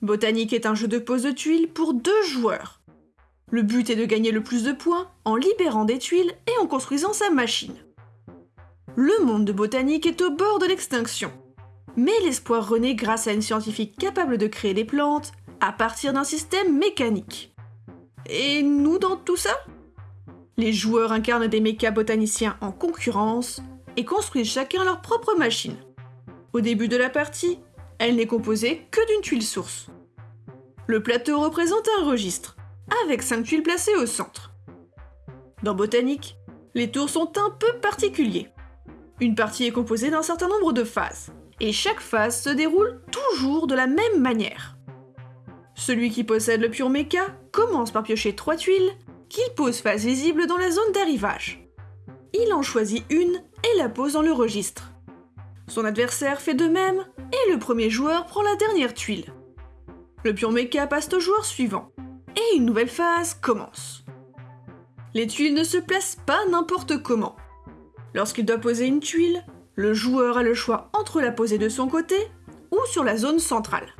Botanique est un jeu de pose de tuiles pour deux joueurs. Le but est de gagner le plus de points en libérant des tuiles et en construisant sa machine. Le monde de botanique est au bord de l'extinction. Mais l'espoir renaît grâce à une scientifique capable de créer des plantes à partir d'un système mécanique. Et nous dans tout ça? Les joueurs incarnent des méca botaniciens en concurrence et construisent chacun leur propre machine. Au début de la partie, elle n'est composée que d'une tuile source. Le plateau représente un registre, avec 5 tuiles placées au centre. Dans Botanique, les tours sont un peu particuliers. Une partie est composée d'un certain nombre de phases, et chaque phase se déroule toujours de la même manière. Celui qui possède le pur mecha commence par piocher 3 tuiles, qu'il pose face visible dans la zone d'arrivage. Il en choisit une et la pose dans le registre. Son adversaire fait de même, et le premier joueur prend la dernière tuile. Le pur mecha passe au joueur suivant, et une nouvelle phase commence. Les tuiles ne se placent pas n'importe comment. Lorsqu'il doit poser une tuile, le joueur a le choix entre la poser de son côté ou sur la zone centrale.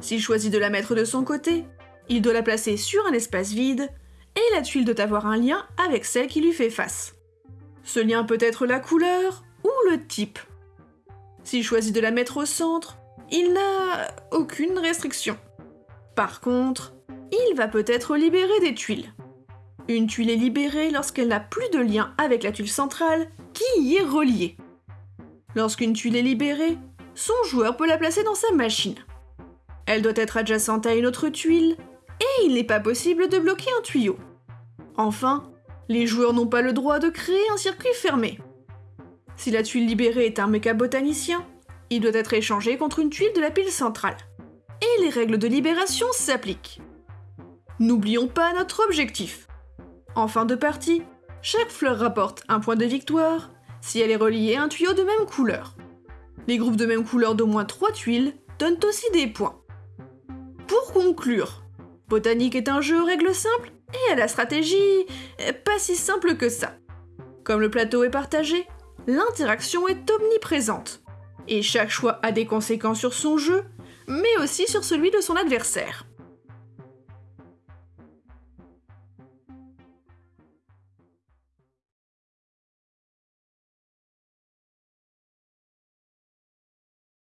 S'il choisit de la mettre de son côté, il doit la placer sur un espace vide et la tuile doit avoir un lien avec celle qui lui fait face. Ce lien peut être la couleur ou le type. S'il choisit de la mettre au centre, il n'a aucune restriction. Par contre, il va peut-être libérer des tuiles. Une tuile est libérée lorsqu'elle n'a plus de lien avec la tuile centrale qui y est reliée. Lorsqu'une tuile est libérée, son joueur peut la placer dans sa machine. Elle doit être adjacente à une autre tuile, et il n'est pas possible de bloquer un tuyau. Enfin, les joueurs n'ont pas le droit de créer un circuit fermé. Si la tuile libérée est un méca botanicien, il doit être échangé contre une tuile de la pile centrale. Et les règles de libération s'appliquent. N'oublions pas notre objectif. En fin de partie, chaque fleur rapporte un point de victoire si elle est reliée à un tuyau de même couleur. Les groupes de même couleur d'au moins 3 tuiles donnent aussi des points. Pour conclure, Botanique est un jeu aux règles simples et à la stratégie pas si simple que ça. Comme le plateau est partagé, l'interaction est omniprésente. Et chaque choix a des conséquences sur son jeu, mais aussi sur celui de son adversaire.